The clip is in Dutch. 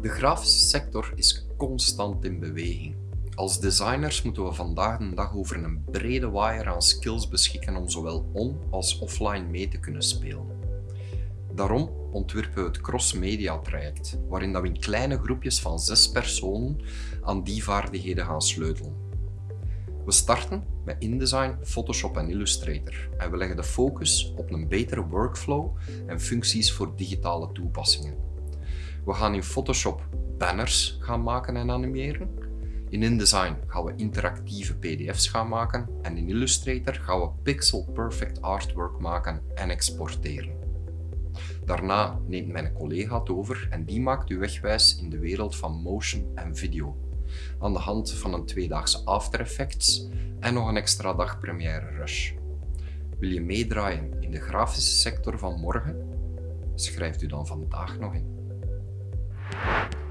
De grafische sector is constant in beweging. Als designers moeten we vandaag de dag over een brede waaier aan skills beschikken om zowel on- als offline mee te kunnen spelen. Daarom ontwerpen we het cross-media traject, waarin we in kleine groepjes van zes personen aan die vaardigheden gaan sleutelen. We starten met InDesign, Photoshop en Illustrator en we leggen de focus op een betere workflow en functies voor digitale toepassingen. We gaan in Photoshop banners gaan maken en animeren. In InDesign gaan we interactieve pdf's gaan maken en in Illustrator gaan we pixel perfect artwork maken en exporteren. Daarna neemt mijn collega het over en die maakt u wegwijs in de wereld van motion en video. Aan de hand van een tweedaagse After Effects en nog een extra dag Premiere Rush. Wil je meedraaien in de grafische sector van morgen? Schrijft u dan vandaag nog in. Bye.